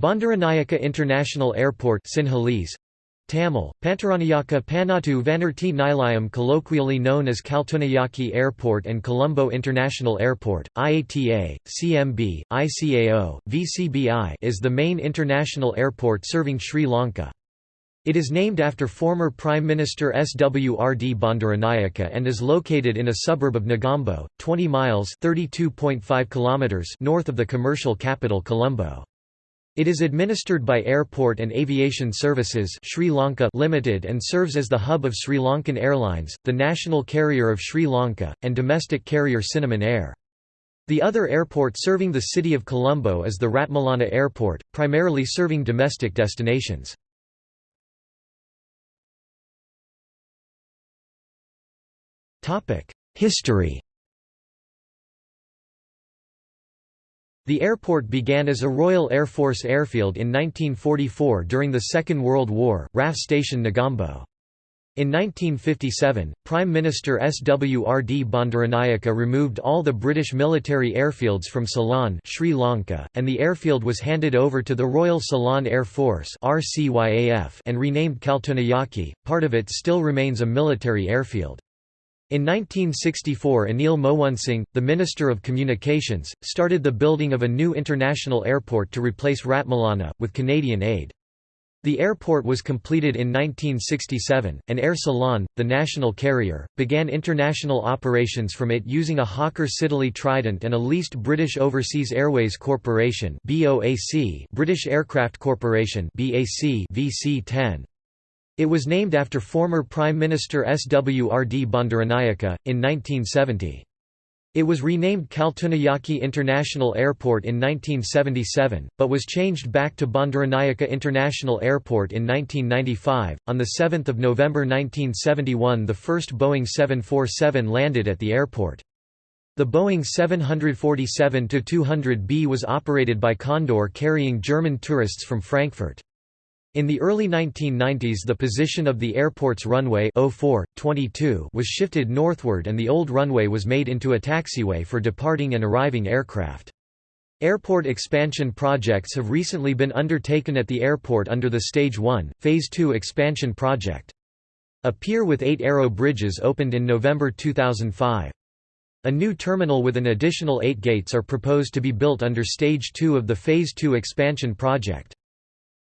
Bandaranaike International Airport Sinhalese, Tamil, Pantaranayaka Panattu Vanarti Nilayam colloquially known as Katunayake Airport and Colombo International Airport, IATA, CMB, ICAO, VCBI is the main international airport serving Sri Lanka. It is named after former Prime Minister SWRD Bandaranaike and is located in a suburb of Negombo, 20 miles kilometers north of the commercial capital Colombo. It is administered by Airport and Aviation Services Sri Lanka Limited and serves as the hub of Sri Lankan Airlines, the national carrier of Sri Lanka, and domestic carrier Cinnamon Air. The other airport serving the city of Colombo is the Ratmalana Airport, primarily serving domestic destinations. History The airport began as a Royal Air Force airfield in 1944 during the Second World War, RAF Station Negombo. In 1957, Prime Minister SWRD Bandaranaike removed all the British military airfields from Ceylon Sri Lanka, and the airfield was handed over to the Royal Ceylon Air Force and renamed Katunayake. Part of it still remains a military airfield. In 1964 Anil Moonesinghe, the Minister of Communications, started the building of a new international airport to replace Ratmalana, with Canadian aid. The airport was completed in 1967, and Air Ceylon, the national carrier, began international operations from it using a Hawker Siddeley Trident and a leased British Overseas Airways Corporation British Aircraft Corporation VC-10. It was named after former Prime Minister SWRD Bandaranaike, in 1970. It was renamed Katunayake International Airport in 1977, but was changed back to Bandaranaike International Airport in 1995. On 7 November 1971 the first Boeing 747 landed at the airport. The Boeing 747-200B was operated by Condor carrying German tourists from Frankfurt. In the early 1990s the position of the airport's runway 04, 22 was shifted northward and the old runway was made into a taxiway for departing and arriving aircraft. Airport expansion projects have recently been undertaken at the airport under the Stage 1, Phase 2 expansion project. A pier with eight aero bridges opened in November 2005. A new terminal with an additional eight gates are proposed to be built under Stage 2 of the Phase 2 expansion project.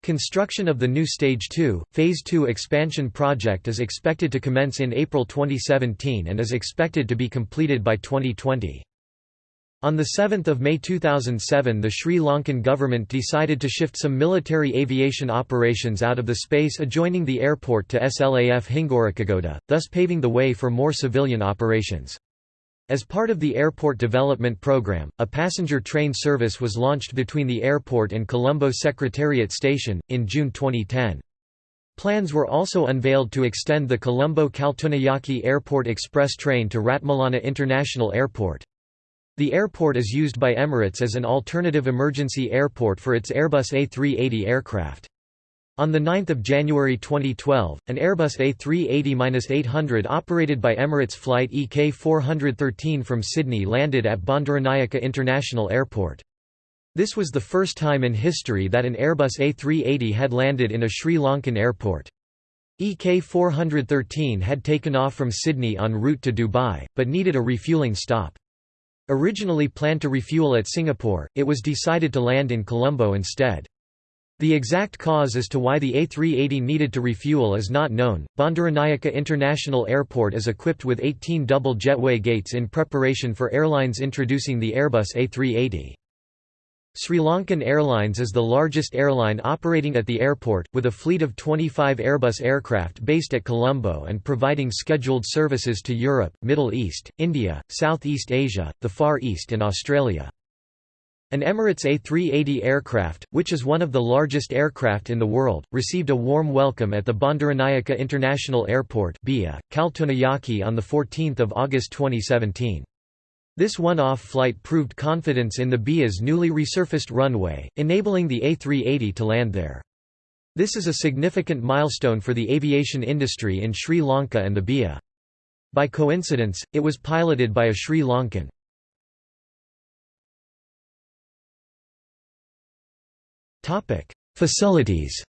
Construction of the new Stage 2, Phase 2 expansion project is expected to commence in April 2017 and is expected to be completed by 2020. On 7 May 2007 the Sri Lankan government decided to shift some military aviation operations out of the space adjoining the airport to SLAF Hingurakgoda, thus paving the way for more civilian operations. As part of the airport development program, a passenger train service was launched between the airport and Colombo Secretariat Station, in June 2010. Plans were also unveiled to extend the Colombo Katunayake Airport Express train to Ratmalana International Airport. The airport is used by Emirates as an alternative emergency airport for its Airbus A380 aircraft. On 9 January 2012, an Airbus A380-800 operated by Emirates flight EK413 from Sydney landed at Bandaranaike International Airport. This was the first time in history that an Airbus A380 had landed in a Sri Lankan airport. EK413 had taken off from Sydney en route to Dubai, but needed a refueling stop. Originally planned to refuel at Singapore, it was decided to land in Colombo instead. The exact cause as to why the A380 needed to refuel is not known. Bandaranaike International Airport is equipped with 18 double jetway gates in preparation for airlines introducing the Airbus A380. Sri Lankan Airlines is the largest airline operating at the airport, with a fleet of 25 Airbus aircraft based at Colombo and providing scheduled services to Europe, Middle East, India, Southeast Asia, the Far East and Australia. An Emirates A380 aircraft, which is one of the largest aircraft in the world, received a warm welcome at the Bandaranaike International Airport BIA, Katunayake on 14 August 2017. This one-off flight proved confidence in the BIA's newly resurfaced runway, enabling the A380 to land there. This is a significant milestone for the aviation industry in Sri Lanka and the BIA. By coincidence, it was piloted by a Sri Lankan. Facilities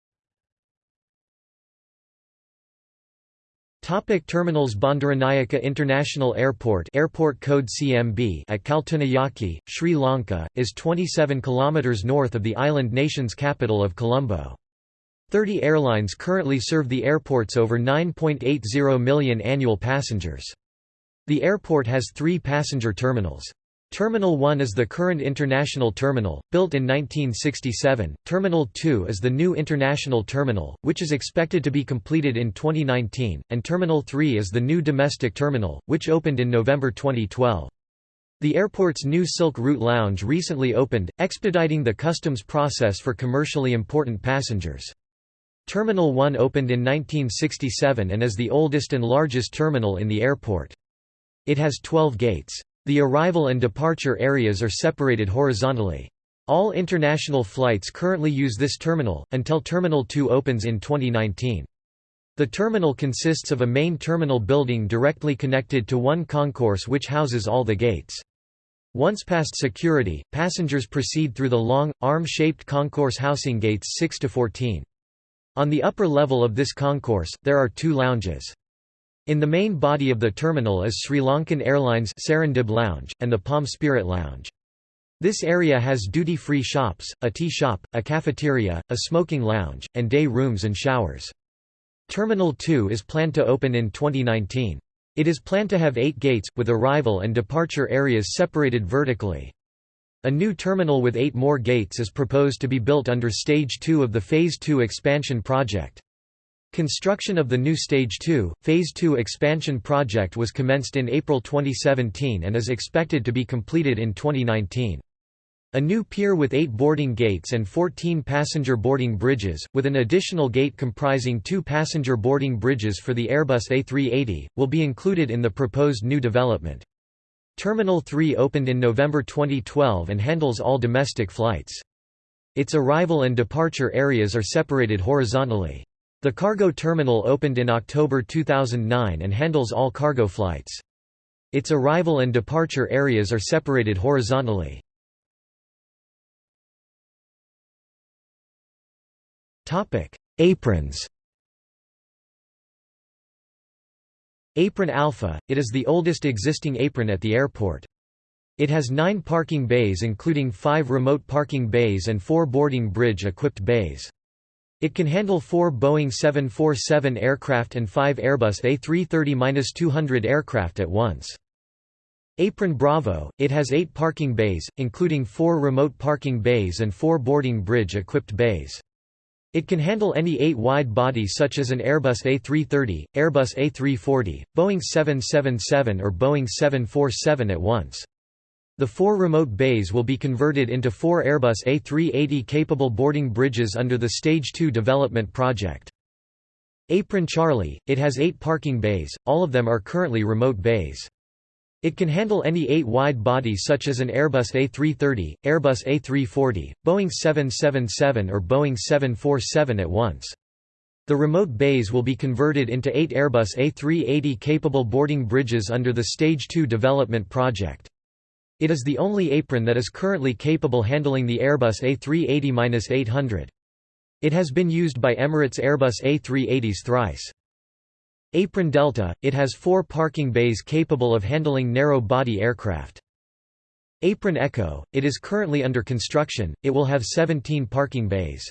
Topic terminals Bandaranaike International Airport airport code CMB at Katunayake, Sri Lanka, is 27 km north of the island nation's capital of Colombo. Thirty airlines currently serve the airport's over 9.80 million annual passengers. The airport has three passenger terminals. Terminal 1 is the current international terminal, built in 1967. Terminal 2 is the new international terminal, which is expected to be completed in 2019, and Terminal 3 is the new domestic terminal, which opened in November 2012. The airport's new Silk Route Lounge recently opened, expediting the customs process for commercially important passengers. Terminal 1 opened in 1967 and is the oldest and largest terminal in the airport. It has 12 gates. The arrival and departure areas are separated horizontally. All international flights currently use this terminal, until Terminal 2 opens in 2019. The terminal consists of a main terminal building directly connected to one concourse which houses all the gates. Once past security, passengers proceed through the long, arm-shaped concourse housing gates 6 to 14. On the upper level of this concourse, there are two lounges. In the main body of the terminal is Sri Lankan Airlines Serendib Lounge, and the Palm Spirit Lounge. This area has duty-free shops, a tea shop, a cafeteria, a smoking lounge, and day rooms and showers. Terminal 2 is planned to open in 2019. It is planned to have eight gates, with arrival and departure areas separated vertically. A new terminal with eight more gates is proposed to be built under Stage 2 of the Phase 2 expansion project. Construction of the new Stage 2, Phase 2 expansion project was commenced in April 2017 and is expected to be completed in 2019. A new pier with eight boarding gates and 14 passenger boarding bridges, with an additional gate comprising two passenger boarding bridges for the Airbus A380, will be included in the proposed new development. Terminal 3 opened in November 2012 and handles all domestic flights. Its arrival and departure areas are separated horizontally. The cargo terminal opened in October 2009 and handles all cargo flights. Its arrival and departure areas are separated horizontally. Aprons Apron Alpha, it is the oldest existing apron at the airport. It has nine parking bays including five remote parking bays and four boarding bridge-equipped bays. It can handle four Boeing 747 aircraft and five Airbus A330-200 aircraft at once. Apron Bravo, it has eight parking bays, including four remote parking bays and four boarding bridge-equipped bays. It can handle any eight wide-body such as an Airbus A330, Airbus A340, Boeing 777 or Boeing 747 at once. The four remote bays will be converted into four Airbus A380-capable boarding bridges under the Stage 2 development project. Apron Charlie, it has eight parking bays, all of them are currently remote bays. It can handle any eight wide-body such as an Airbus A330, Airbus A340, Boeing 777 or Boeing 747 at once. The remote bays will be converted into eight Airbus A380-capable boarding bridges under the Stage 2 development project. It is the only apron that is currently capable handling the Airbus A380-800. It has been used by Emirates Airbus A380s thrice. Apron Delta, it has four parking bays capable of handling narrow-body aircraft. Apron Echo, it is currently under construction, it will have 17 parking bays.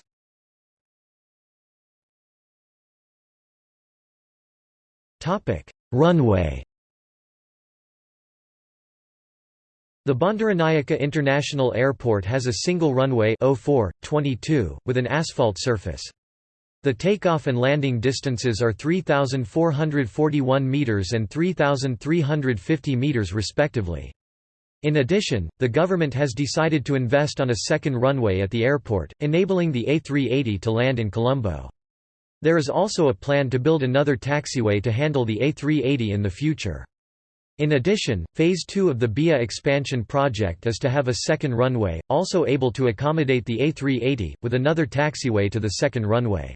Runway The Bandaranaike International Airport has a single runway 04, 22, with an asphalt surface. The takeoff and landing distances are 3,441 metres and 3,350 metres respectively. In addition, the government has decided to invest on a second runway at the airport, enabling the A380 to land in Colombo. There is also a plan to build another taxiway to handle the A380 in the future. In addition, Phase 2 of the BIA expansion project is to have a second runway, also able to accommodate the A380, with another taxiway to the second runway.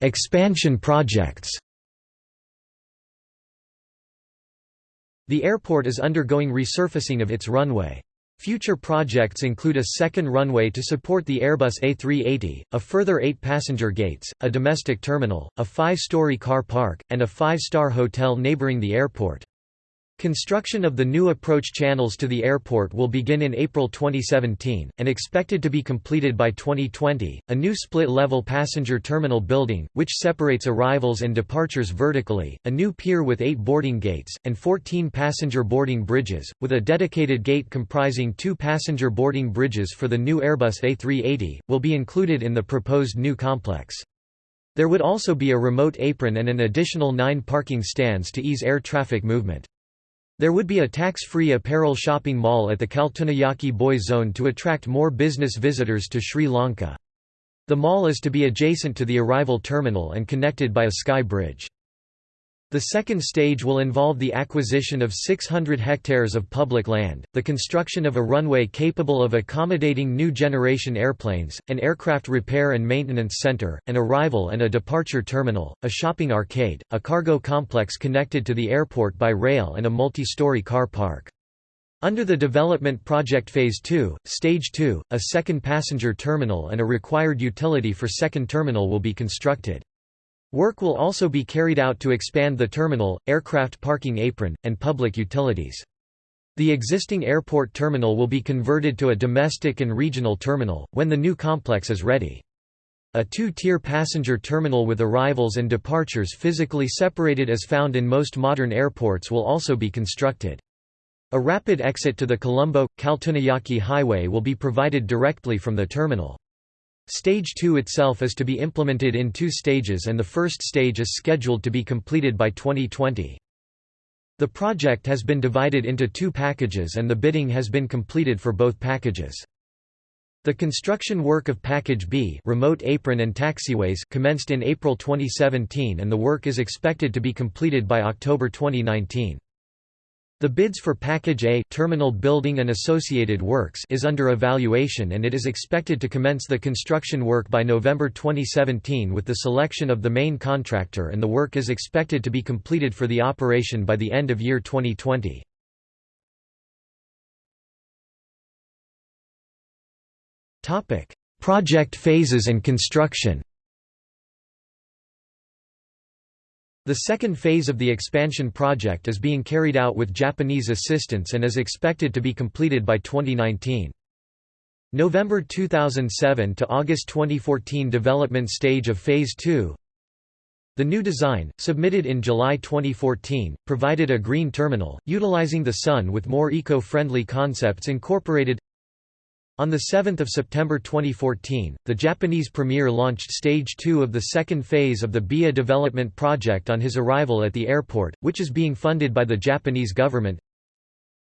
expansion projects The airport is undergoing resurfacing of its runway. Future projects include a second runway to support the Airbus A380, a further eight passenger gates, a domestic terminal, a five-story car park, and a five-star hotel neighboring the airport. Construction of the new approach channels to the airport will begin in April 2017, and expected to be completed by 2020. A new split level passenger terminal building, which separates arrivals and departures vertically, a new pier with eight boarding gates, and 14 passenger boarding bridges, with a dedicated gate comprising two passenger boarding bridges for the new Airbus A380, will be included in the proposed new complex. There would also be a remote apron and an additional nine parking stands to ease air traffic movement. There would be a tax-free apparel shopping mall at the Katunayake Boys Zone to attract more business visitors to Sri Lanka. The mall is to be adjacent to the arrival terminal and connected by a sky bridge. The second stage will involve the acquisition of 600 hectares of public land, the construction of a runway capable of accommodating new generation airplanes, an aircraft repair and maintenance center, an arrival and a departure terminal, a shopping arcade, a cargo complex connected to the airport by rail and a multi-story car park. Under the development project Phase 2, Stage 2, a second passenger terminal and a required utility for second terminal will be constructed. Work will also be carried out to expand the terminal, aircraft parking apron, and public utilities. The existing airport terminal will be converted to a domestic and regional terminal, when the new complex is ready. A two-tier passenger terminal with arrivals and departures physically separated as found in most modern airports will also be constructed. A rapid exit to the Colombo-Katunayake highway will be provided directly from the terminal. Stage 2 itself is to be implemented in two stages and the first stage is scheduled to be completed by 2020. The project has been divided into two packages and the bidding has been completed for both packages. The construction work of Package B remote apron and taxiways commenced in April 2017 and the work is expected to be completed by October 2019. The bids for Package A terminal building and associated works is under evaluation and it is expected to commence the construction work by November 2017 with the selection of the main contractor and the work is expected to be completed for the operation by the end of year 2020. Project phases and construction The second phase of the expansion project is being carried out with Japanese assistance and is expected to be completed by 2019. November 2007 to August 2014 development stage of Phase 2 The new design, submitted in July 2014, provided a green terminal, utilizing the sun with more eco-friendly concepts incorporated on 7 September 2014, the Japanese premier launched Stage 2 of the second phase of the BIA development project on his arrival at the airport, which is being funded by the Japanese government.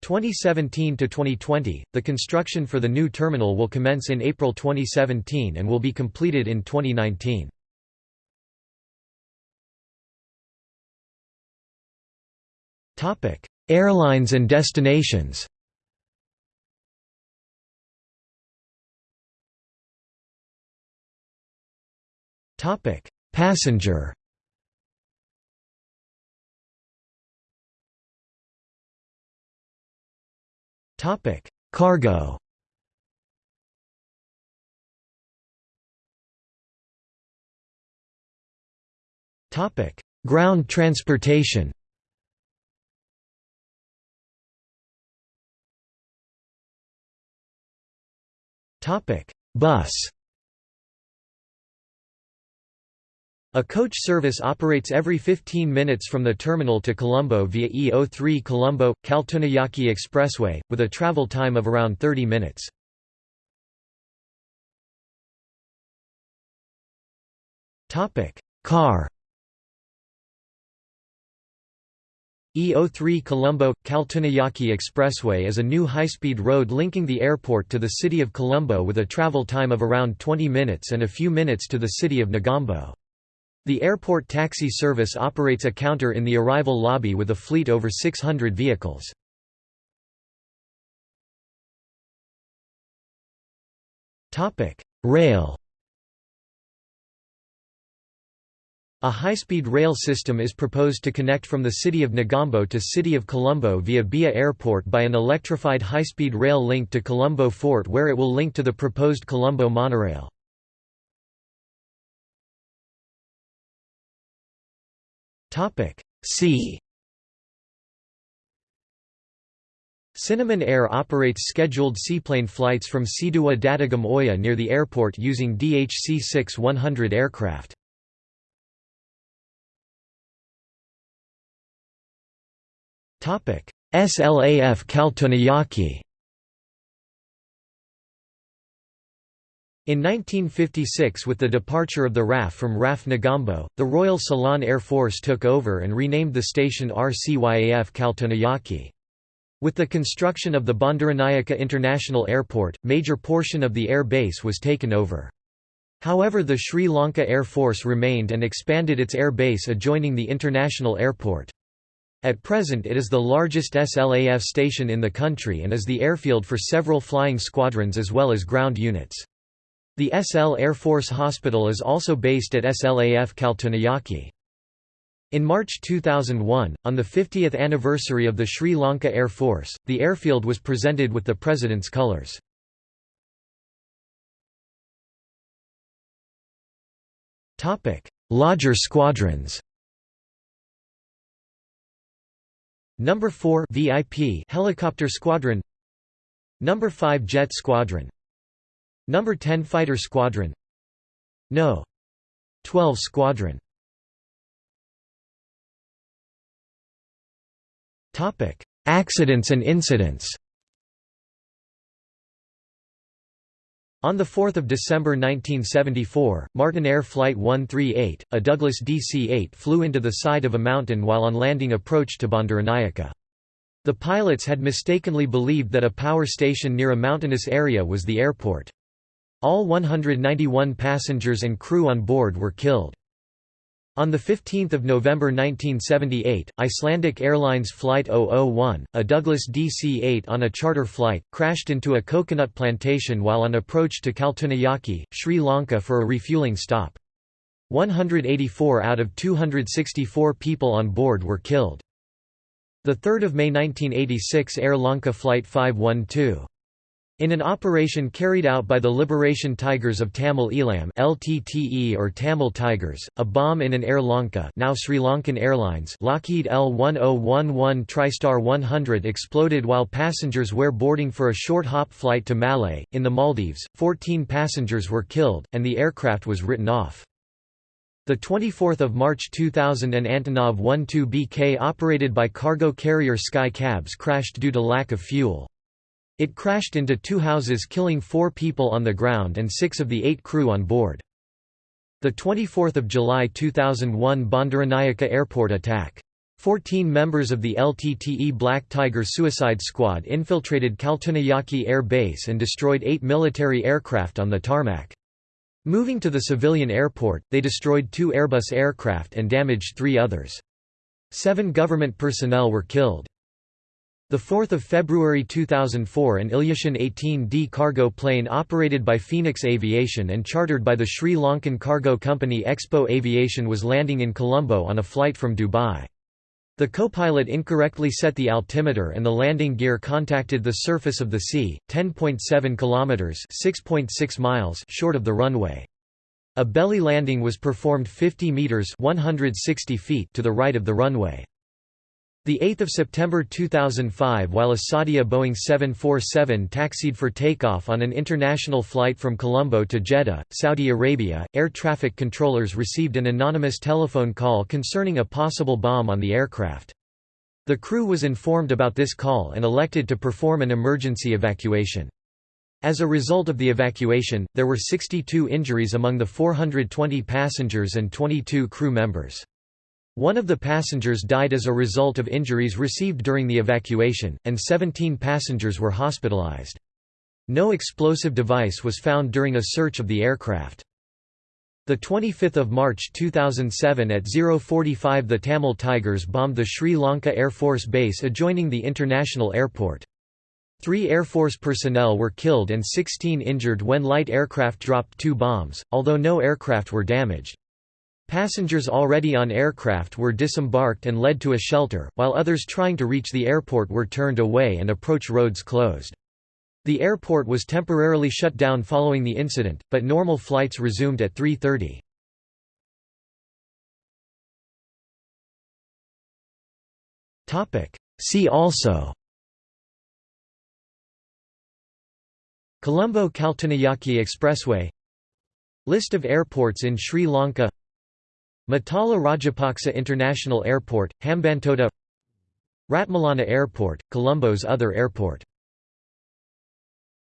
2017 to 2020, the construction for the new terminal will commence in April 2017 and will be completed in 2019. Airlines and destinations Topic: Passenger. Topic: Cargo. Topic: Ground transportation. Topic: Bus. A coach service operates every 15 minutes from the terminal to Colombo via E03 Colombo Katunayake Expressway, with a travel time of around 30 minutes. Car E03 Colombo – Katunayake Expressway is a new high-speed road linking the airport to the city of Colombo with a travel time of around 20 minutes and a few minutes to the city of Negombo. The airport taxi service operates a counter in the arrival lobby with a fleet over 600 vehicles. Rail A high-speed rail system is proposed to connect from the city of Negombo to city of Colombo via BIA Airport by an electrified high-speed rail link to Colombo Fort where it will link to the proposed Colombo monorail. See Cinnamon Air operates scheduled seaplane flights from Seeduwa Dandugam Oya near the airport using DHC-6-100 aircraft. SLAF Katunayake In 1956 with the departure of the RAF from RAF Negombo, the Royal Ceylon Air Force took over and renamed the station RCYAF Katunayake. With the construction of the Bandaranaike International Airport, major portion of the air base was taken over. However the Sri Lanka Air Force remained and expanded its air base adjoining the international airport. At present it is the largest SLAF station in the country and is the airfield for several flying squadrons as well as ground units. The SL Air Force Hospital is also based at SLAF Katunayake. In March 2001, on the 50th anniversary of the Sri Lanka Air Force, the airfield was presented with the President's colours. Lodger squadrons Number 4 VIP Helicopter Squadron Number 5 Jet Squadron Number 10 Fighter Squadron No. 12 Squadron Topic: Accidents and incidents. On 4 December 1974, Martinair Flight 138, a Douglas DC-8 flew into the side of a mountain while on landing approach to Bandaranaike. The pilots had mistakenly believed that a power station near a mountainous area was the airport. All 191 passengers and crew on board were killed. On 15 November 1978, Icelandic Airlines Flight 001, a Douglas DC-8 on a charter flight, crashed into a coconut plantation while on approach to Katunayake, Sri Lanka for a refueling stop. 184 out of 264 people on board were killed. 3 May 1986 Air Lanka Flight 512 in an operation carried out by the Liberation Tigers of Tamil Eelam LTTE or Tamil Tigers, a bomb in an Air Lanka now Sri Lankan Airlines Lockheed L-1011 TriStar 100 exploded while passengers were boarding for a short hop flight to Malé. In the Maldives, 14 passengers were killed, and the aircraft was written off. 24 March 2000 an Antonov 12BK operated by cargo carrier Sky Cabs crashed due to lack of fuel. It crashed into two houses killing four people on the ground and six of the eight crew on board. 24 July 2001 Bandaranaike airport attack. Fourteen members of the LTTE Black Tiger suicide squad infiltrated Katunayake Air Base and destroyed eight military aircraft on the tarmac. Moving to the civilian airport, they destroyed two Airbus aircraft and damaged three others. Seven government personnel were killed. 4 February 2004 an Ilyushin 18D cargo plane operated by Phoenix Aviation and chartered by the Sri Lankan cargo company Expo Aviation was landing in Colombo on a flight from Dubai. The co-pilot incorrectly set the altimeter and the landing gear contacted the surface of the sea, 10.7 kilometers (6.6 miles) short of the runway. A belly landing was performed 50 meters (160 feet) to the right of the runway. 8 September 2005 while a Saudia Boeing 747 taxied for takeoff on an international flight from Colombo to Jeddah, Saudi Arabia, air traffic controllers received an anonymous telephone call concerning a possible bomb on the aircraft. The crew was informed about this call and elected to perform an emergency evacuation. As a result of the evacuation, there were 62 injuries among the 420 passengers and 22 crew members. One of the passengers died as a result of injuries received during the evacuation, and 17 passengers were hospitalized. No explosive device was found during a search of the aircraft. 25 March 2007 at 045 the Tamil Tigers bombed the Sri Lanka Air Force base adjoining the international airport. Three Air Force personnel were killed and 16 injured when light aircraft dropped two bombs, although no aircraft were damaged. Passengers already on aircraft were disembarked and led to a shelter, while others trying to reach the airport were turned away and approach roads closed. The airport was temporarily shut down following the incident, but normal flights resumed at 3.30. See also Colombo-Katunayake Expressway List of airports in Sri Lanka Mattala Rajapaksa International Airport, Hambantota Ratmalana Airport, Colombo's other airport